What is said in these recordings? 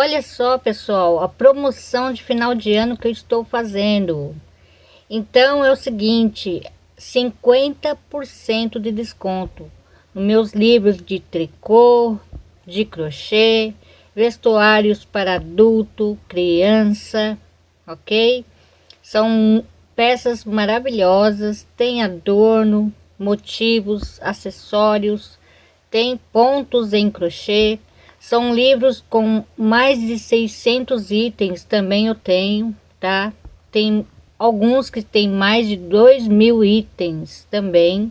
Olha só, pessoal, a promoção de final de ano que eu estou fazendo. Então é o seguinte, 50% de desconto nos meus livros de tricô, de crochê, vestuários para adulto, criança, ok? São peças maravilhosas, tem adorno, motivos, acessórios, tem pontos em crochê, são livros com mais de 600 itens, também eu tenho, tá? Tem alguns que tem mais de 2 mil itens também,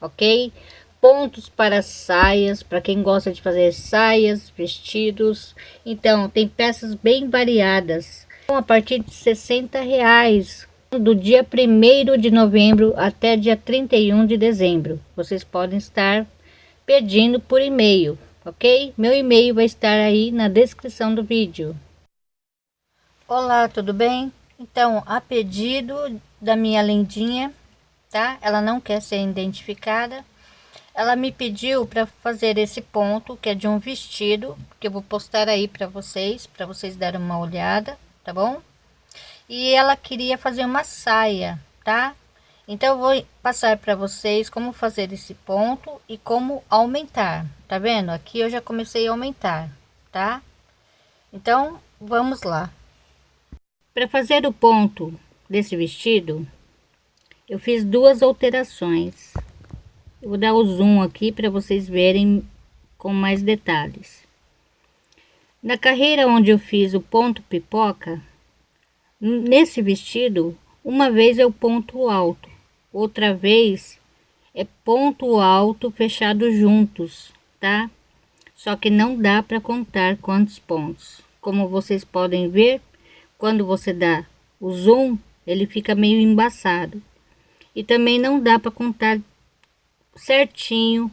ok? Pontos para saias, para quem gosta de fazer saias, vestidos. Então, tem peças bem variadas. A partir de 60 reais, do dia 1 de novembro até dia 31 de dezembro. Vocês podem estar pedindo por e-mail ok? Meu e-mail vai estar aí na descrição do vídeo. Olá, tudo bem? Então, a pedido da minha lendinha, tá? Ela não quer ser identificada. Ela me pediu para fazer esse ponto, que é de um vestido, que eu vou postar aí para vocês, para vocês darem uma olhada, tá bom? E ela queria fazer uma saia, tá? Então eu vou passar para vocês como fazer esse ponto e como aumentar. Tá vendo? Aqui eu já comecei a aumentar, tá? Então vamos lá. Para fazer o ponto desse vestido, eu fiz duas alterações. Eu vou dar o zoom aqui para vocês verem com mais detalhes. Na carreira onde eu fiz o ponto pipoca, nesse vestido, uma vez eu ponto alto outra vez é ponto alto fechado juntos, tá? Só que não dá para contar quantos pontos. Como vocês podem ver, quando você dá o zoom, ele fica meio embaçado. E também não dá para contar certinho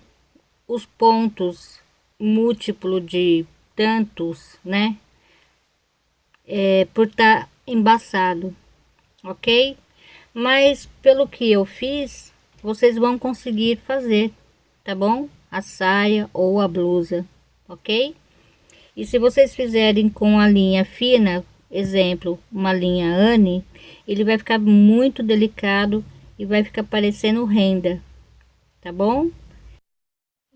os pontos múltiplo de tantos, né? É, por estar tá embaçado, ok? Mas pelo que eu fiz vocês vão conseguir fazer tá bom? A saia ou a blusa ok? E se vocês fizerem com a linha fina exemplo uma linha Anne ele vai ficar muito delicado e vai ficar parecendo renda tá bom?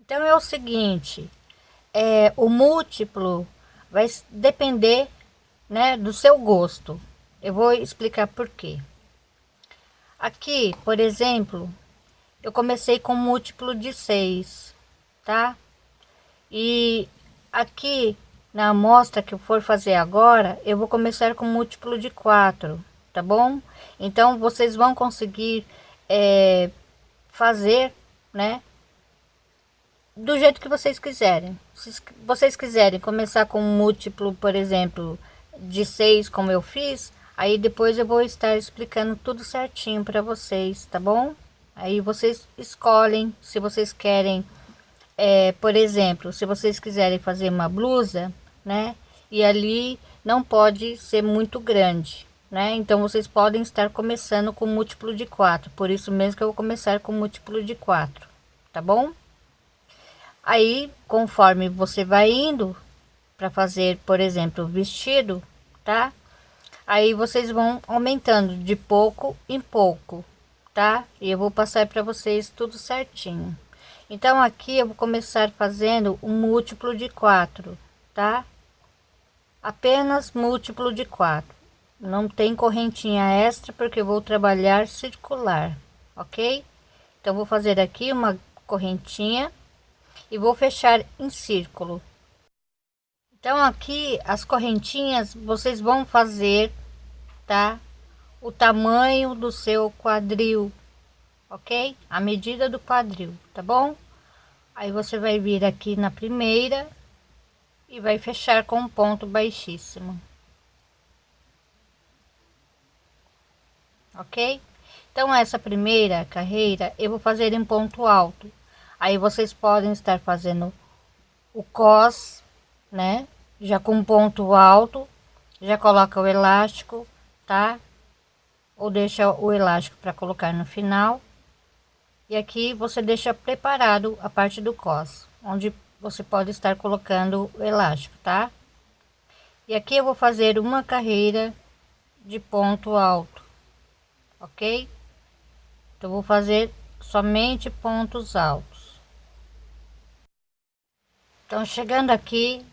Então é o seguinte é o múltiplo vai depender né do seu gosto. Eu vou explicar por quê Aqui, por exemplo, eu comecei com múltiplo de 6, tá? E aqui na amostra que eu for fazer agora, eu vou começar com múltiplo de 4, tá bom? Então, vocês vão conseguir é, fazer, né? Do jeito que vocês quiserem. Se vocês quiserem começar com múltiplo, por exemplo, de 6, como eu fiz, Aí depois eu vou estar explicando tudo certinho para vocês, tá bom? Aí vocês escolhem se vocês querem, é, por exemplo, se vocês quiserem fazer uma blusa, né? E ali não pode ser muito grande, né? Então vocês podem estar começando com múltiplo de 4, por isso mesmo que eu vou começar com múltiplo de 4, tá bom? Aí, conforme você vai indo para fazer, por exemplo, o vestido, tá? Aí vocês vão aumentando de pouco em pouco tá? E eu vou passar para vocês tudo certinho. Então aqui eu vou começar fazendo um múltiplo de 4 tá? Apenas múltiplo de 4 não tem correntinha extra porque eu vou trabalhar circular ok? Então vou fazer aqui uma correntinha e vou fechar em círculo então aqui as correntinhas vocês vão fazer, tá? O tamanho do seu quadril, ok? A medida do quadril, tá bom? Aí você vai vir aqui na primeira e vai fechar com um ponto baixíssimo. Ok? Então essa primeira carreira eu vou fazer em ponto alto. Aí vocês podem estar fazendo o cos né? Já com ponto alto, já coloca o elástico, tá? Ou deixa o elástico para colocar no final. E aqui você deixa preparado a parte do cos, onde você pode estar colocando o elástico, tá? e aqui eu vou fazer uma carreira de ponto alto ok então vou fazer somente pontos altos então chegando aqui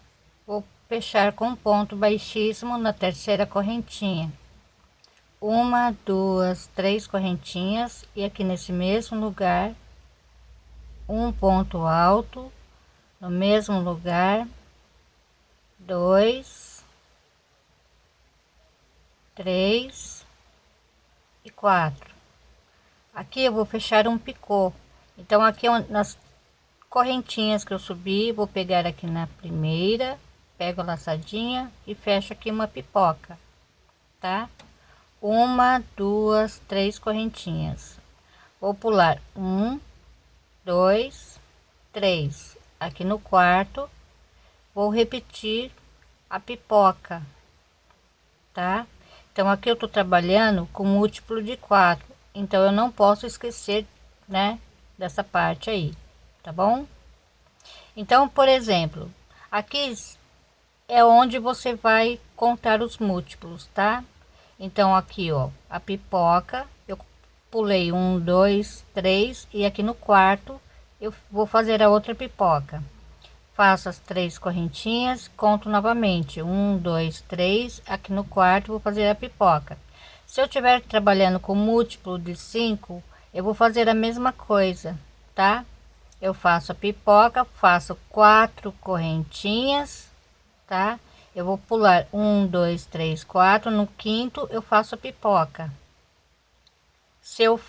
fechar com ponto baixíssimo na terceira correntinha. Uma duas três correntinhas e aqui nesse mesmo lugar um ponto alto. No mesmo lugar dois três e quatro. Aqui eu vou fechar um picô. Então aqui nas correntinhas que eu subi vou pegar aqui na primeira pego a laçadinha e fecho aqui uma pipoca tá? Uma duas três correntinhas. Vou pular um dois três. Aqui no quarto vou repetir a pipoca tá? Então aqui eu tô trabalhando com múltiplo de quatro então eu não posso esquecer né dessa parte aí tá bom? Então por exemplo aqui é onde você vai contar os múltiplos, tá? Então aqui, ó, a pipoca, eu pulei um, dois, três e aqui no quarto eu vou fazer a outra pipoca. Faço as três correntinhas, conto novamente, um, dois, três. Aqui no quarto vou fazer a pipoca. Se eu estiver trabalhando com múltiplo de cinco, eu vou fazer a mesma coisa, tá? Eu faço a pipoca, faço quatro correntinhas tá? Eu vou pular um, dois, três, quatro. No quinto, eu faço a pipoca. Se eu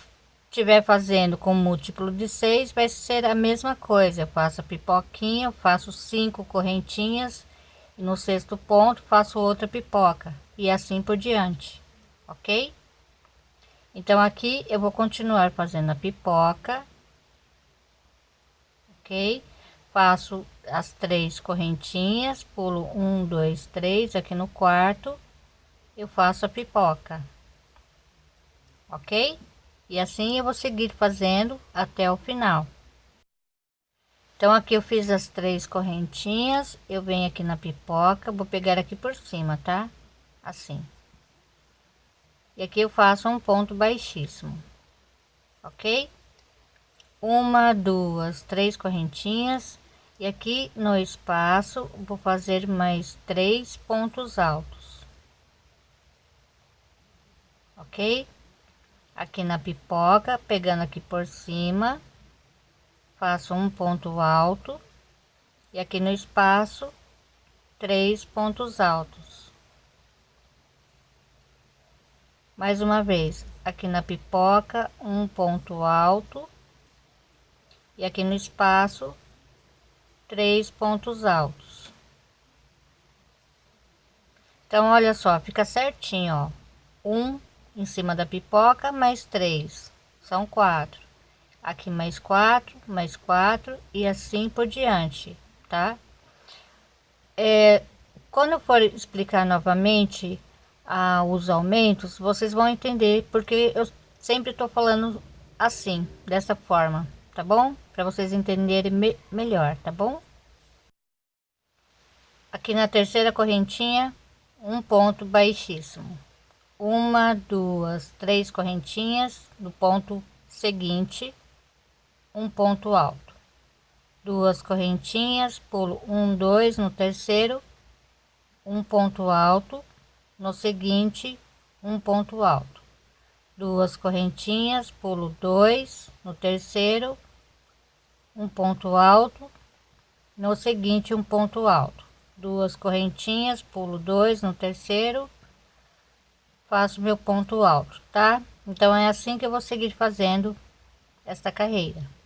estiver fazendo com múltiplo de seis, vai ser a mesma coisa. Eu faço a pipoquinha, faço cinco correntinhas. No sexto ponto, faço outra pipoca. E assim por diante, ok? Então, aqui eu vou continuar fazendo a pipoca, ok? Faço as três correntinhas pulo um dois três aqui no quarto eu faço a pipoca ok? E assim eu vou seguir fazendo até o final. Então aqui eu fiz as três correntinhas eu venho aqui na pipoca vou pegar aqui por cima tá? Assim. E aqui eu faço um ponto baixíssimo ok? Uma duas três correntinhas e aqui no espaço vou fazer mais três pontos altos. Ok? Aqui na pipoca pegando aqui por cima faço um ponto alto. E aqui no espaço três pontos altos. Mais uma vez aqui na pipoca um ponto alto. E aqui no espaço três pontos altos. Então olha só fica certinho ó. Um em cima da pipoca mais três. São quatro. Aqui mais quatro mais quatro e assim por diante tá? É, quando eu for explicar novamente ah, os aumentos vocês vão entender porque eu sempre estou falando assim dessa forma tá bom? Para vocês entenderem me melhor, tá bom? Aqui na terceira correntinha, um ponto baixíssimo. Uma, duas, três correntinhas no ponto seguinte, um ponto alto. Duas correntinhas, pulo um, dois no terceiro, um ponto alto, no seguinte, um ponto alto. Duas correntinhas, pulo dois no terceiro, um ponto alto no seguinte um ponto alto. Duas correntinhas pulo dois no terceiro faço meu ponto alto tá? Então é assim que eu vou seguir fazendo esta carreira